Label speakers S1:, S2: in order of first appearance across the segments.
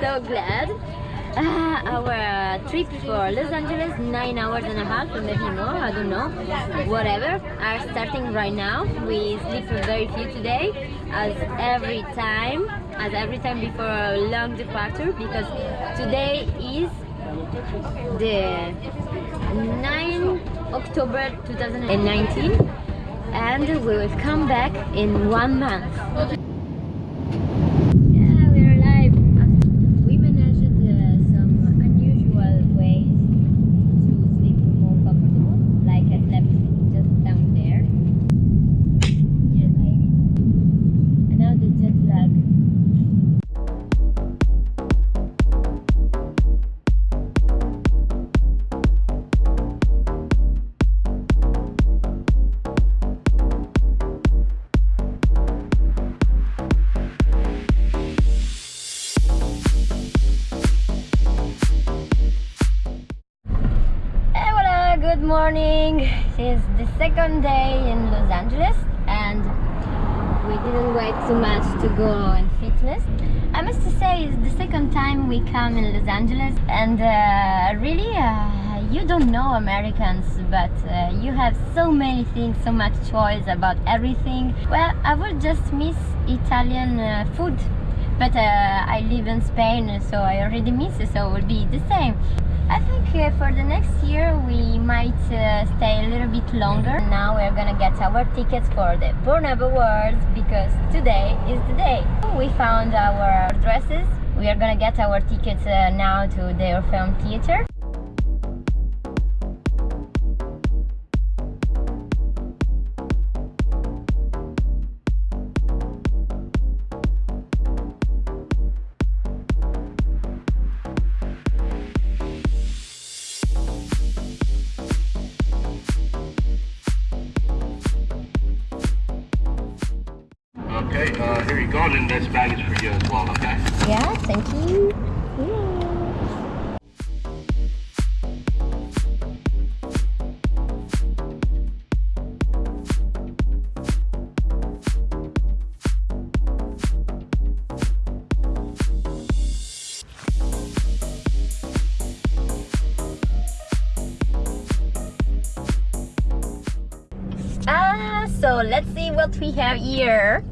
S1: so glad. Uh, our trip for Los Angeles, nine hours and a half, or maybe more, I don't know, whatever, are starting right now. We sleep very few today, as every time, as every time before a long departure, because today is the 9 October 2019 and we will come back in one month. Morning. It's the second day in Los Angeles and we didn't wait too much to go in fitness. I must say it's the second time we come in Los Angeles and uh, really uh, you don't know Americans but uh, you have so many things, so much choice about everything. Well, I would just miss Italian uh, food but uh, I live in Spain so I already miss it so it will be the same. I think uh, for the next year we might uh, stay a little bit longer. Now we're gonna get our tickets for the Pornhub Awards because today is the day. We found our dresses. We are gonna get our tickets uh, now to the Orpheum Theater.
S2: This bag is for you as well, okay?
S1: Yeah, thank you. Ah, so let's see what we have here.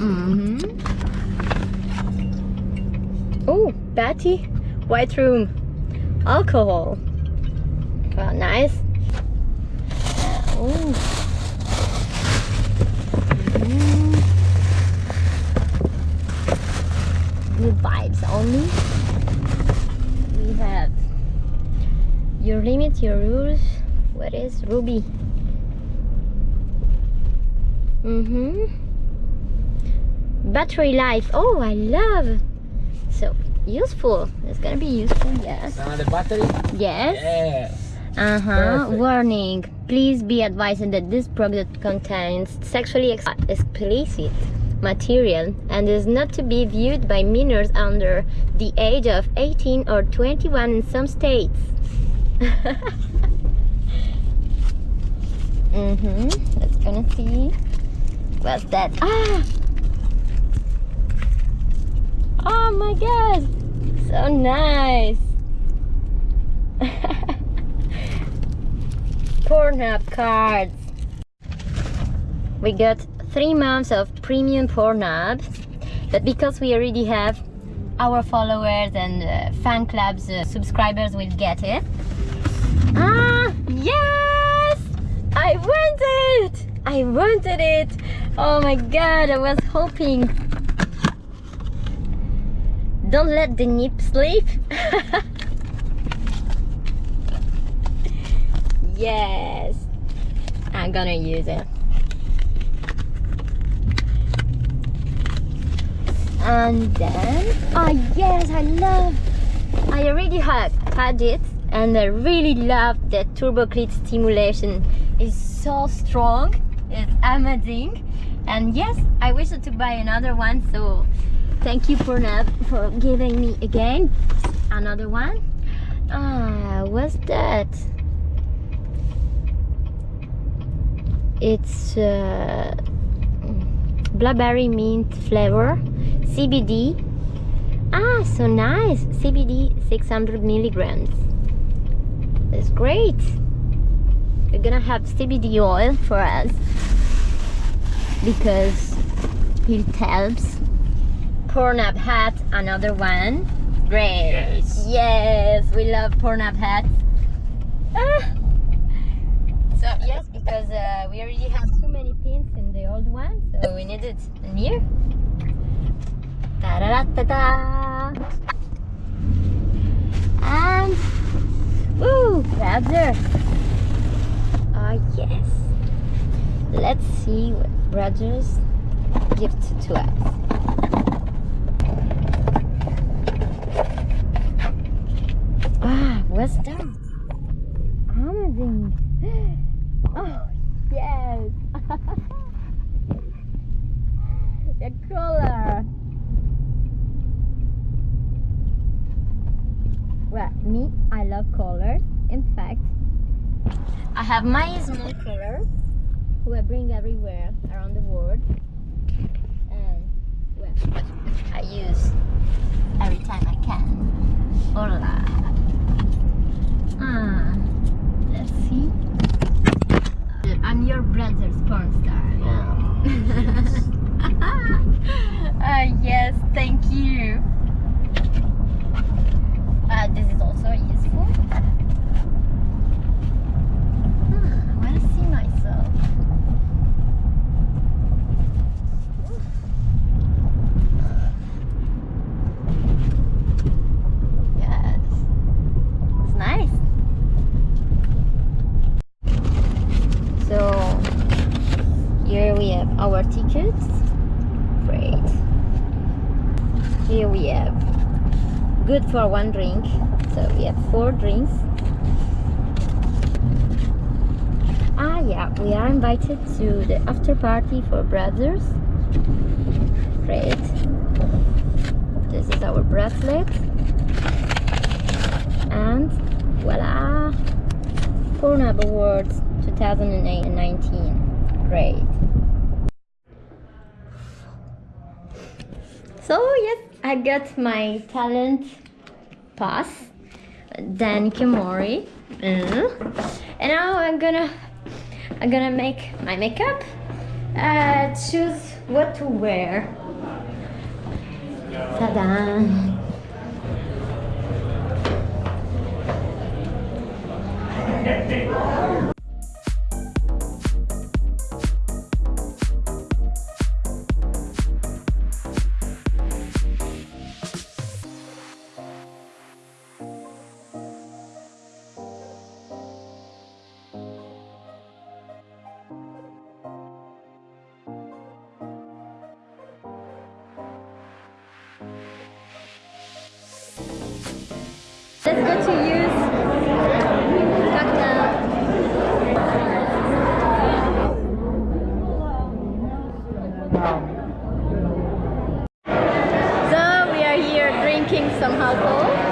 S1: Mm hmm Oh, Betty, white room, alcohol. Well, nice. Oh. Good vibes only. We have your limit, your rules. What is Ruby? Mm-hmm. Battery life. Oh, I love. So useful. It's gonna be useful. Yes.
S3: Uh, the battery?
S1: Yes.
S3: Yes.
S1: Uh huh. Warning. Please be advised that this product contains sexually ex- explicit material and is not to be viewed by minors under the age of 18 or 21 in some states. mm-hmm. Let's gonna see. What's that? Ah! Oh my god! So nice! Pornhub cards. We got three months of premium Pornhub, but because we already have our followers and uh, fan clubs uh, subscribers will get it. Ah, yes! I wanted it! I wanted it! Oh my god, I was hoping. Don't let the nip sleep. yes, I'm gonna use it. And then, oh yes, I love. I already had had it, and I really love the turbo clit stimulation. It's so strong. It's amazing. And yes, I wish to buy another one. So thank you for now for giving me again another one. Ah, what's that? It's uh, mint flavor, CBD, Ah, so nice. CBD 600 milligrams. That's great. We're gonna have CBD oil for us because it helps. Pornhub hat, another one. Great.
S2: Yes.
S1: Yes, we love Pornhub hats. Ah. So yes, because uh, we already have too many pins in the old one, so we needed a new. Da da da da da. And woo, brother. Oh yes. Let's see what Brazzers gift to us. Ah, what's that? Amazing. Oh, yes. the color. Well, me, I love colors. In fact, I have my small color who I bring everywhere around the world. And, well, I use every time I can. Hola. Ah, let's see. I'm your Brazzers porn star now. uh, yes, thank you. Uh, this is also useful. Hmm, I want to see myself. Yes, it's nice. So here we have our tickets. Great. Here we have good for one drink. So we have four drinks. Ah yeah, we are invited to the after party for Brazzers. Great. This is our bracelet. And voila! Pornhub Awards 2008 and 19. Great. So yes, I got my talent pass, Dan Kimori, Mm. and now I'm gonna I'm gonna make my makeup. Uh, choose what to wear. Ta-da! Let's go to use cocktail. So we are here drinking some alcohol.